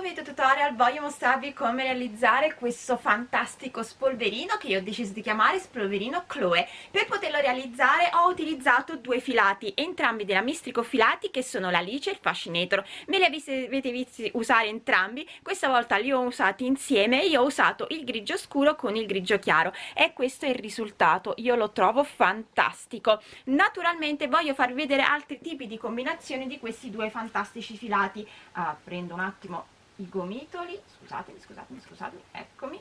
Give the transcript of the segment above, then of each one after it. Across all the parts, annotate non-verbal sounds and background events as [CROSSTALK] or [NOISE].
video tutorial voglio mostrarvi come realizzare questo fantastico spolverino che io ho deciso di chiamare spolverino Chloe. Per poterlo realizzare ho utilizzato due filati entrambi della Mistrico Filati che sono l'Alice e il Fascinator. Me li avete visti usare entrambi questa volta li ho usati insieme io ho usato il grigio scuro con il grigio chiaro. E questo è il risultato io lo trovo fantastico. Naturalmente voglio farvi vedere altri tipi di combinazioni di questi due fantastici filati. Uh, prendo un attimo i gomitoli scusatemi scusatemi scusatemi eccomi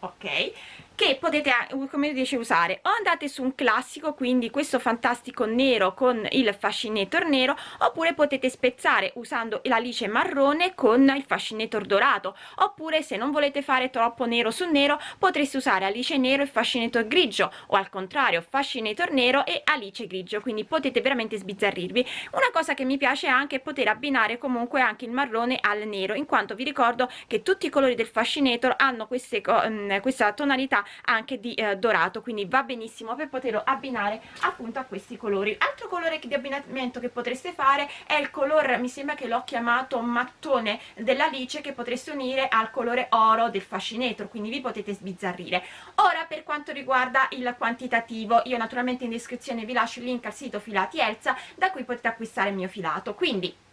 ok? Che potete come dice usare. O andate su un classico quindi questo fantastico nero con il fascinator nero oppure potete spezzare usando l'alice marrone con il fascinator dorato. Oppure se non volete fare troppo nero su nero potreste usare alice nero e fascinator grigio o al contrario fascinator nero e alice grigio. Quindi potete veramente sbizzarrirvi. Una cosa che mi piace è anche poter abbinare comunque anche il marrone al nero in quanto vi ricordo che tutti i colori del fascinator hanno queste questa tonalità anche di eh, dorato quindi va benissimo per poterlo abbinare appunto a questi colori. Altro colore di abbinamento che potreste fare è il colore mi sembra che l'ho chiamato mattone dell'alice che potreste unire al colore oro del fascinator quindi vi potete sbizzarrire. Ora per quanto riguarda il quantitativo io naturalmente in descrizione vi lascio il link al sito filati Elsa da cui potete acquistare il mio filato. Quindi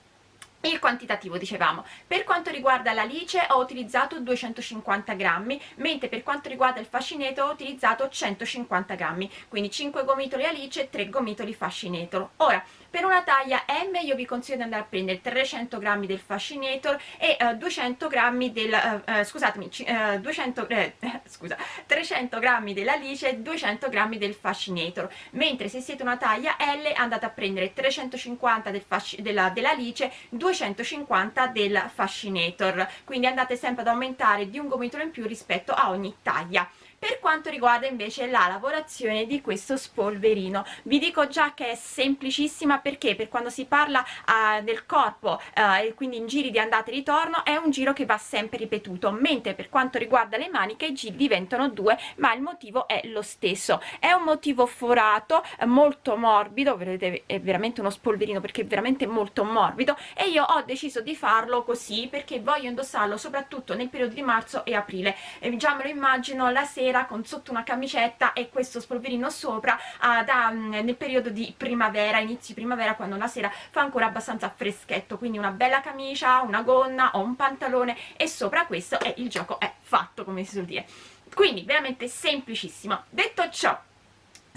il quantitativo dicevamo. Per quanto riguarda l'alice ho utilizzato 250 grammi mentre per quanto riguarda il fascineto ho utilizzato 150 grammi. Quindi 5 gomitoli alice 3 gomitoli fascineto. Ora per una taglia M io vi consiglio di andare a prendere 300 grammi del fascinator e uh, 200 grammi del uh, uh, scusatemi uh, 200 eh, [LAUGHS] scusa 300 grammi dell'alice e 200 grammi del fascinator. Mentre se siete una taglia L andate a prendere 350 del della, dell'alice 250 del fascinator. Quindi andate sempre ad aumentare di un gomitolo in più rispetto a ogni taglia per quanto riguarda invece la lavorazione di questo spolverino vi dico già che è semplicissima perché per quando si parla uh, del corpo uh, e quindi in giri di andata e ritorno è un giro che va sempre ripetuto mentre per quanto riguarda le maniche i giri diventano due ma il motivo è lo stesso. È un motivo forato molto morbido vedete è veramente uno spolverino perché è veramente molto morbido e io ho deciso di farlo così perché voglio indossarlo soprattutto nel periodo di marzo e aprile. E già me lo immagino la sera sera con sotto una camicetta e questo spolverino sopra uh, da, um, nel periodo di primavera, inizi primavera quando la sera fa ancora abbastanza freschetto. Quindi una bella camicia, una gonna o un pantalone e sopra questo e il gioco è fatto come si suol dire. Quindi veramente semplicissimo. Detto ciò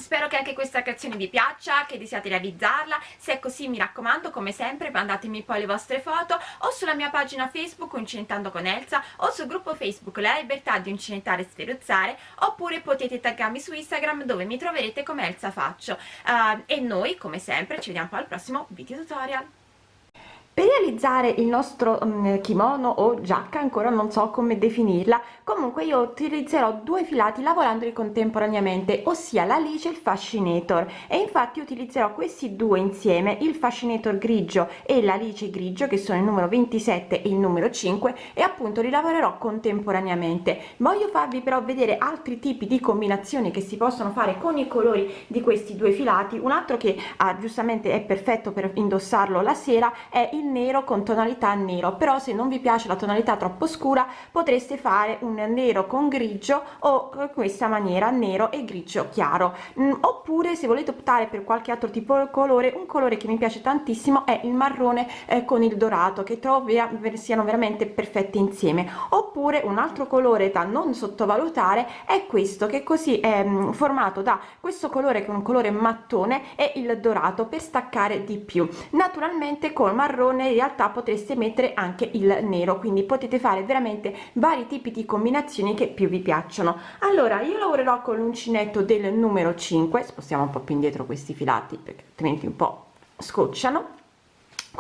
Spero che anche questa creazione vi piaccia, che desiate realizzarla, se è così mi raccomando come sempre mandatemi poi le vostre foto o sulla mia pagina Facebook Uncinetando con Elsa o sul gruppo Facebook La Libertà di Uncinettare e Sferuzzare oppure potete taggarmi su Instagram dove mi troverete come Elsa Faccio. Uh, e noi come sempre ci vediamo poi al prossimo video tutorial per realizzare il nostro um, kimono o giacca ancora non so come definirla comunque io utilizzerò due filati lavorandoli contemporaneamente ossia l'alice e il fascinator. E infatti utilizzerò questi due insieme il fascinator grigio e l'alice grigio che sono il numero 27 e il numero 5 e appunto li lavorerò contemporaneamente. Voglio farvi però vedere altri tipi di combinazioni che si possono fare con i colori di questi due filati. Un altro che ah, giustamente è perfetto per indossarlo la sera è il nero con tonalità nero però se non vi piace la tonalità troppo scura potreste fare un nero con grigio o questa maniera nero e grigio chiaro. Mm, oppure se volete optare per qualche altro tipo di colore un colore che mi piace tantissimo è il marrone eh, con il dorato che trovo siano veramente perfetti insieme. Oppure un altro colore da non sottovalutare è questo che così è mm, formato da questo colore che è un colore mattone e il dorato per staccare di più. Naturalmente col marrone marrone in realtà potreste mettere anche il nero quindi potete fare veramente vari tipi di combinazioni che più vi piacciono. Allora io lavorerò con l'uncinetto del numero 5 spostiamo un po più indietro questi filati perché altrimenti un po scocciano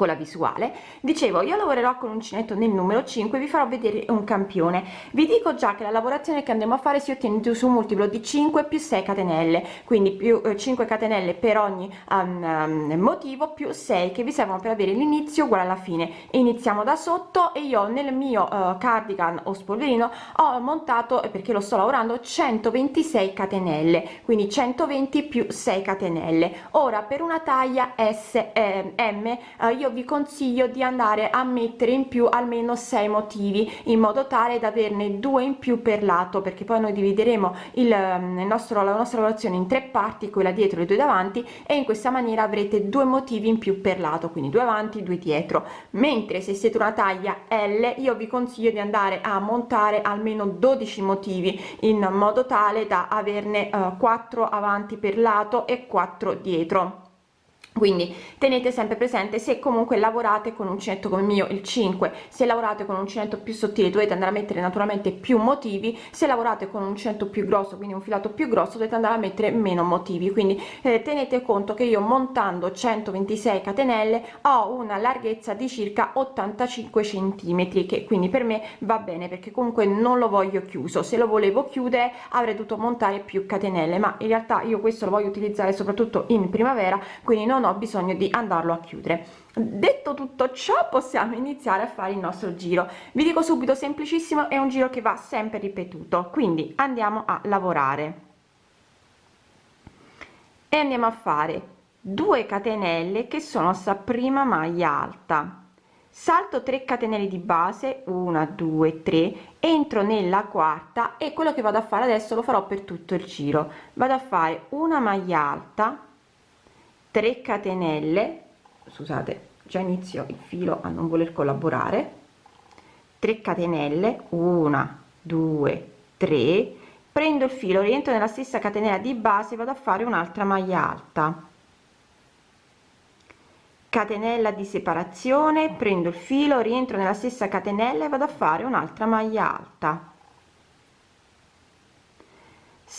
con la visuale. Dicevo io lavorerò con uncinetto nel numero 5 vi farò vedere un campione. Vi dico già che la lavorazione che andremo a fare si ottiene su un multiplo di 5 più 6 catenelle quindi più eh, 5 catenelle per ogni um, um, motivo più 6 che vi servono per avere l'inizio uguale alla fine. Iniziamo da sotto e io nel mio uh, cardigan o spolverino ho montato perché lo sto lavorando 126 catenelle quindi 120 più 6 catenelle. Ora per una taglia s eh, m uh, io io vi consiglio di andare a mettere in più almeno 6 motivi in modo tale da averne due in più per lato perché poi noi divideremo il, ehm, nostro la nostra lavorazione in tre parti quella dietro e due davanti e in questa maniera avrete due motivi in più per lato quindi due avanti due dietro. Mentre se siete una taglia l io vi consiglio di andare a montare almeno 12 motivi in modo tale da averne uh, 4 avanti per lato e 4 dietro quindi tenete sempre presente se comunque lavorate con uncinetto come il mio il 5 se lavorate con un uncinetto più sottile dovete andare a mettere naturalmente più motivi se lavorate con un uncinetto più grosso quindi un filato più grosso dovete andare a mettere meno motivi. Quindi eh, tenete conto che io montando 126 catenelle ho una larghezza di circa 85 centimetri che quindi per me va bene perché comunque non lo voglio chiuso. Se lo volevo chiudere avrei dovuto montare più catenelle ma in realtà io questo lo voglio utilizzare soprattutto in primavera quindi non ho bisogno di andarlo a chiudere. Detto tutto ciò possiamo iniziare a fare il nostro giro. Vi dico subito semplicissimo è un giro che va sempre ripetuto. Quindi andiamo a lavorare. E andiamo a fare 2 catenelle che sono sta prima maglia alta. Salto 3 catenelle di base 1 2 3 entro nella quarta e quello che vado a fare adesso lo farò per tutto il giro. Vado a fare una maglia alta 3 catenelle scusate già inizio il filo a non voler collaborare 3 catenelle 1 2 3 prendo il filo rientro nella stessa catenella di base vado a fare un'altra maglia alta. Catenella di separazione prendo il filo rientro nella stessa catenella e vado a fare un'altra maglia alta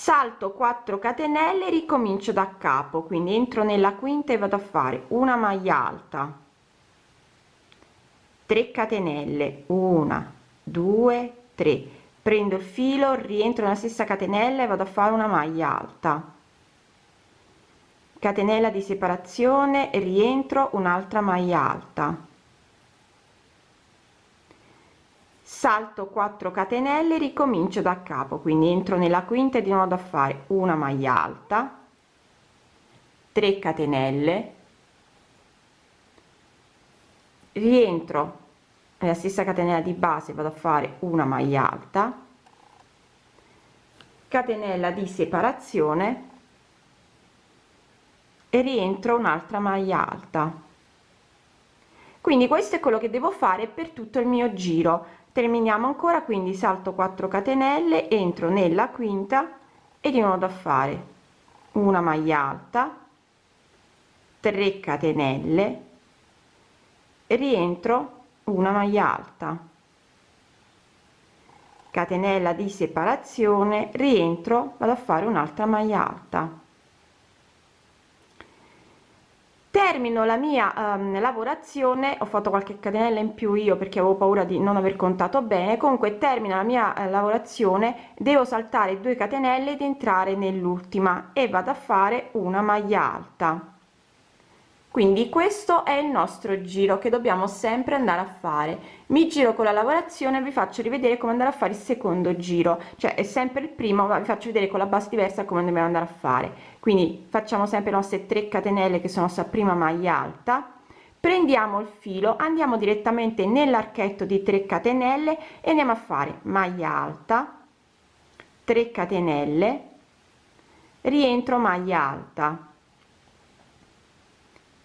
salto 4 catenelle ricomincio da capo. Quindi entro nella quinta e vado a fare una maglia alta. 3 catenelle. 1 2 3 prendo il filo rientro nella stessa catenella e vado a fare una maglia alta. Catenella di separazione rientro un'altra maglia alta salto 4 catenelle ricomincio da capo quindi entro nella quinta e di nuovo a fare una maglia alta 3 catenelle rientro nella stessa catenella di base vado a fare una maglia alta catenella di separazione e rientro un'altra maglia alta. Quindi questo è quello che devo fare per tutto il mio giro terminiamo ancora quindi salto 4 catenelle entro nella quinta e di nuovo a fare una maglia alta 3 catenelle rientro una maglia alta. Catenella di separazione rientro vado a fare un'altra maglia alta termino la mia um, lavorazione ho fatto qualche catenella in più io perché avevo paura di non aver contato bene. Comunque termino la mia uh, lavorazione devo saltare 2 catenelle ed entrare nell'ultima e vado a fare una maglia alta quindi questo è il nostro giro che dobbiamo sempre andare a fare. Mi giro con la lavorazione vi faccio rivedere come andare a fare il secondo giro. Cioè è sempre il primo ma vi faccio vedere con la base diversa come dobbiamo andare a fare. Quindi facciamo sempre le nostre 3 catenelle che sono sta prima maglia alta. Prendiamo il filo andiamo direttamente nell'archetto di 3 catenelle e andiamo a fare maglia alta 3 catenelle rientro maglia alta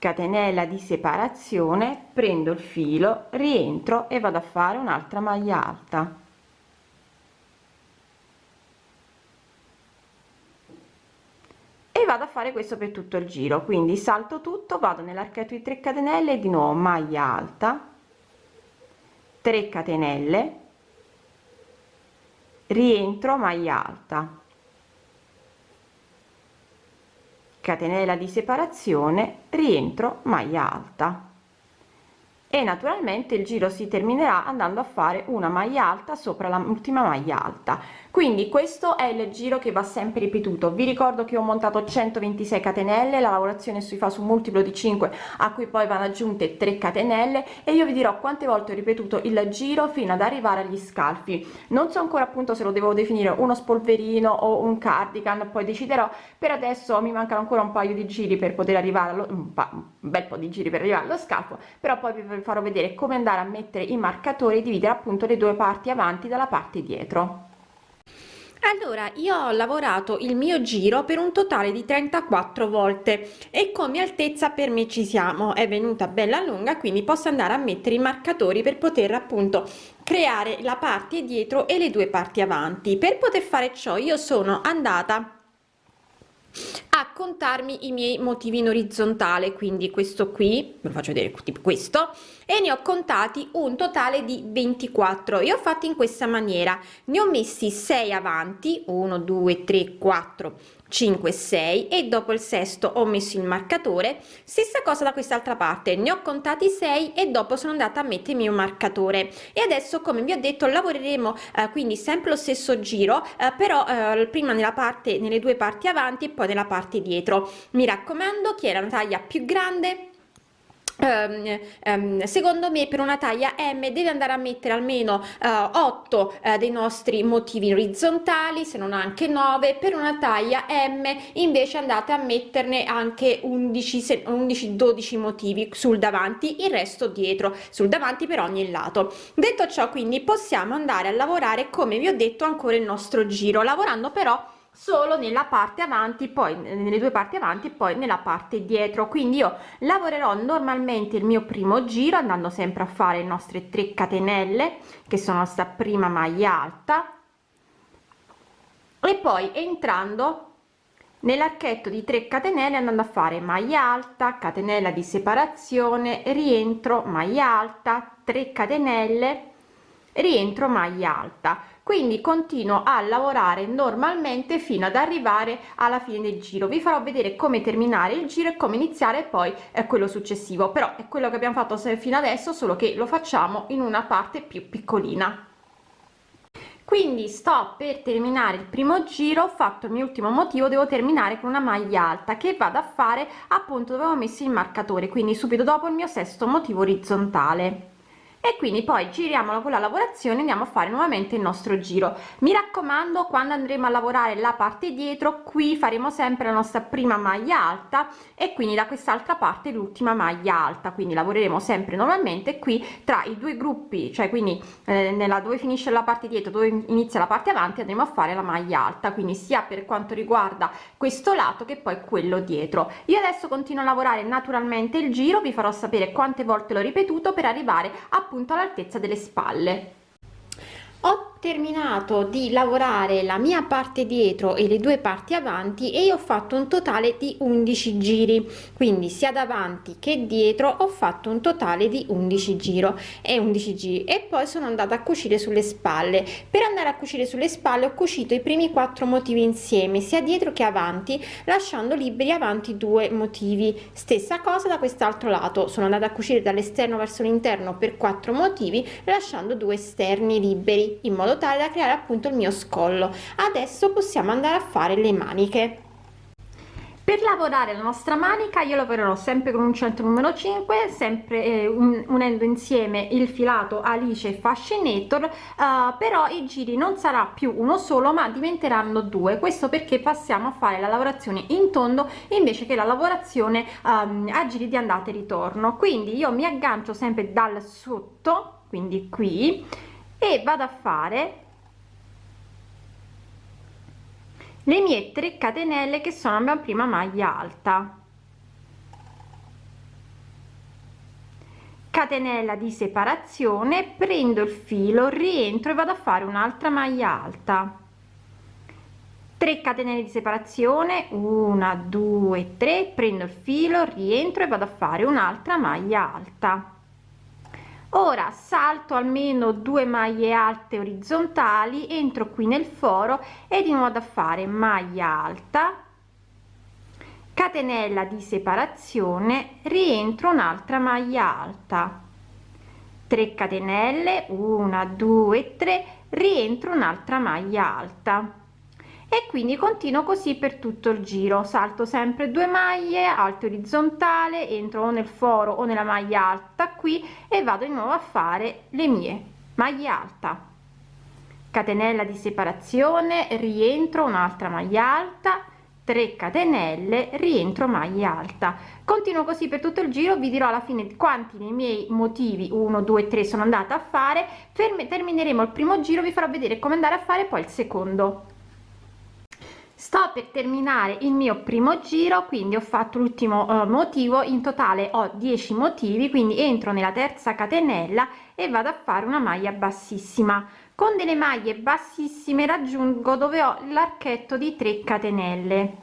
catenella di separazione prendo il filo rientro e vado a fare un'altra maglia alta. E vado a fare questo per tutto il giro. Quindi salto tutto vado nell'archetto di 3 catenelle di nuovo maglia alta 3 catenelle rientro maglia alta catenella di separazione rientro maglia alta e naturalmente il giro si terminerà andando a fare una maglia alta sopra l'ultima maglia alta. Quindi questo è il giro che va sempre ripetuto. Vi ricordo che ho montato 126 catenelle la lavorazione si fa su multiplo di 5 a cui poi vanno aggiunte 3 catenelle e io vi dirò quante volte ho ripetuto il giro fino ad arrivare agli scalfi. Non so ancora appunto se lo devo definire uno spolverino o un cardigan poi deciderò. Per adesso mi mancano ancora un paio di giri per poter arrivare allo, un, un bel po di giri per arrivare allo scalfo però poi vi farò vedere come andare a mettere i marcatori e dividere appunto le due parti avanti dalla parte dietro. Allora io ho lavorato il mio giro per un totale di 34 volte e come altezza per me ci siamo. È venuta bella lunga quindi posso andare a mettere i marcatori per poter appunto creare la parte dietro e le due parti avanti. Per poter fare ciò io sono andata a contarmi i miei motivi in orizzontale quindi questo qui ve lo faccio vedere tipo questo e ne ho contati un totale di 24 e ho fatto in questa maniera. Ne ho messi 6 avanti 1 2 3 4 5 6 e dopo il sesto ho messo il marcatore. Stessa cosa da quest'altra parte ne ho contati 6 e dopo sono andata a mettermi un marcatore. E adesso come vi ho detto lavoreremo eh, quindi sempre lo stesso giro eh, però eh, prima nella parte nelle due parti avanti e poi nella parte dietro. Mi raccomando chi è la taglia più grande Um, um, secondo me per una taglia M deve andare a mettere almeno uh, 8 uh, dei nostri motivi orizzontali se non anche 9 per una taglia M invece andate a metterne anche 11 11 12 motivi sul davanti il resto dietro sul davanti per ogni lato. Detto ciò quindi possiamo andare a lavorare come vi ho detto ancora il nostro giro lavorando però solo nella parte avanti poi nelle due parti avanti e poi nella parte dietro. Quindi io lavorerò normalmente il mio primo giro andando sempre a fare le nostre 3 catenelle che sono sta prima maglia alta e poi entrando nell'archetto di 3 catenelle andando a fare maglia alta catenella di separazione rientro maglia alta 3 catenelle rientro maglia alta. Quindi continuo a lavorare normalmente fino ad arrivare alla fine del giro. Vi farò vedere come terminare il giro e come iniziare poi è quello successivo. Però è quello che abbiamo fatto fino adesso solo che lo facciamo in una parte più piccolina. Quindi sto per terminare il primo giro ho fatto il mio ultimo motivo devo terminare con una maglia alta che vado a fare appunto dove ho messo il marcatore. Quindi subito dopo il mio sesto motivo orizzontale e quindi poi giriamo con la lavorazione andiamo a fare nuovamente il nostro giro. Mi raccomando quando andremo a lavorare la parte dietro qui faremo sempre la nostra prima maglia alta e quindi da quest'altra parte l'ultima maglia alta. Quindi lavoreremo sempre normalmente qui tra i due gruppi cioè quindi eh, nella dove finisce la parte dietro dove inizia la parte avanti andremo a fare la maglia alta. Quindi sia per quanto riguarda questo lato che poi quello dietro. Io adesso continuo a lavorare naturalmente il giro vi farò sapere quante volte l'ho ripetuto per arrivare appunto appunto all'altezza delle spalle ho terminato di lavorare la mia parte dietro e le due parti avanti e ho fatto un totale di 11 giri. Quindi sia davanti che dietro ho fatto un totale di 11 giro e 11 giri. E poi sono andata a cucire sulle spalle. Per andare a cucire sulle spalle ho cucito i primi quattro motivi insieme sia dietro che avanti lasciando liberi avanti due motivi. Stessa cosa da quest'altro lato. Sono andata a cucire dall'esterno verso l'interno per quattro motivi lasciando due esterni liberi in modo tale da creare appunto il mio scollo. Adesso possiamo andare a fare le maniche. Per lavorare la nostra manica io lavorerò sempre con un centro numero 5 sempre eh, un, unendo insieme il filato alice e fascinator uh, però i giri non sarà più uno solo ma diventeranno due. Questo perché passiamo a fare la lavorazione in tondo invece che la lavorazione um, a giri di andata e ritorno. Quindi io mi aggancio sempre dal sotto quindi qui e vado a fare le mie 3 catenelle che sono la mia prima maglia alta. Catenella di separazione prendo il filo rientro e vado a fare un'altra maglia alta. 3 catenelle di separazione 1 2 3 prendo il filo rientro e vado a fare un'altra maglia alta ora salto almeno due maglie alte orizzontali entro qui nel foro e di nuovo a fare maglia alta catenella di separazione rientro un'altra maglia alta. 3 catenelle 1 2 3 rientro un'altra maglia alta e quindi continuo così per tutto il giro. Salto sempre due maglie alto orizzontale entro nel foro o nella maglia alta qui e vado di nuovo a fare le mie maglie alta. Catenella di separazione rientro un'altra maglia alta. 3 catenelle rientro maglia alta. Continuo così per tutto il giro vi dirò alla fine quanti nei miei motivi 1 2 3 sono andata a fare. Termineremo il primo giro vi farò vedere come andare a fare poi il secondo sto per terminare il mio primo giro quindi ho fatto l'ultimo uh, motivo. In totale ho 10 motivi quindi entro nella terza catenella e vado a fare una maglia bassissima. Con delle maglie bassissime raggiungo dove ho l'archetto di 3 catenelle.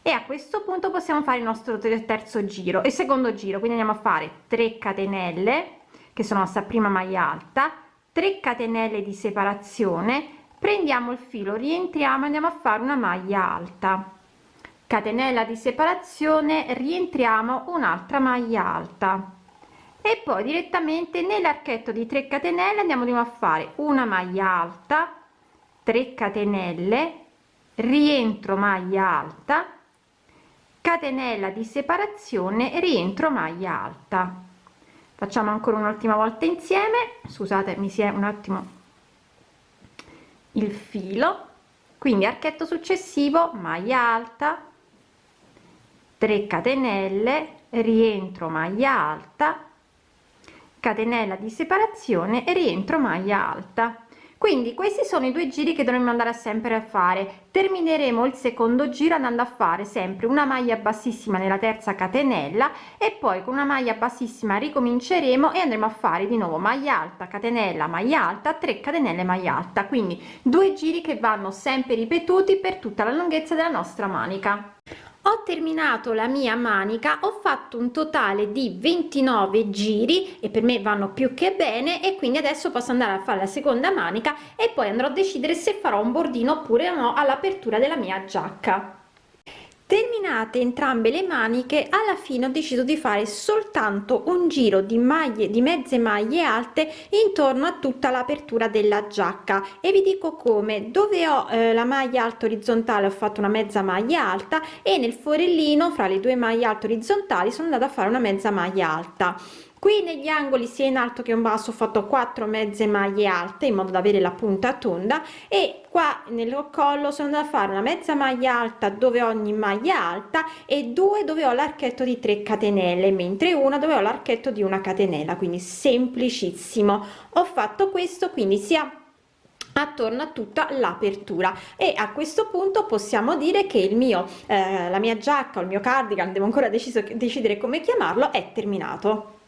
E a questo punto possiamo fare il nostro terzo giro e secondo giro. Quindi andiamo a fare 3 catenelle che sono sta prima maglia alta 3 catenelle di separazione prendiamo il filo rientriamo andiamo a fare una maglia alta. Catenella di separazione rientriamo un'altra maglia alta. E poi direttamente nell'archetto di 3 catenelle andiamo a fare una maglia alta 3 catenelle rientro maglia alta catenella di separazione rientro maglia alta. Facciamo ancora un'ultima volta insieme. Scusate mi si è un attimo il filo quindi archetto successivo maglia alta 3 catenelle rientro maglia alta catenella di separazione e rientro maglia alta quindi questi sono i due giri che dovremmo andare sempre a fare. Termineremo il secondo giro andando a fare sempre una maglia bassissima nella terza catenella e poi con una maglia bassissima ricominceremo e andremo a fare di nuovo maglia alta catenella maglia alta 3 catenelle maglia alta. Quindi due giri che vanno sempre ripetuti per tutta la lunghezza della nostra manica ho terminato la mia manica ho fatto un totale di 29 giri e per me vanno più che bene e quindi adesso posso andare a fare la seconda manica e poi andrò a decidere se farò un bordino oppure no all'apertura della mia giacca terminate entrambe le maniche alla fine ho deciso di fare soltanto un giro di maglie di mezze maglie alte intorno a tutta l'apertura della giacca. E vi dico come. Dove ho eh, la maglia alta orizzontale ho fatto una mezza maglia alta e nel forellino fra le due maglie alte orizzontali sono andata a fare una mezza maglia alta qui negli angoli sia in alto che in basso ho fatto 4 mezze maglie alte in modo da avere la punta tonda e qua nel collo sono andata a fare una mezza maglia alta dove ogni maglia alta e due dove ho l'archetto di 3 catenelle mentre una dove ho l'archetto di una catenella quindi semplicissimo. Ho fatto questo quindi sia attorno a tutta l'apertura. E a questo punto possiamo dire che il mio eh, la mia giacca o il mio cardigan devo ancora deciso decidere come chiamarlo è terminato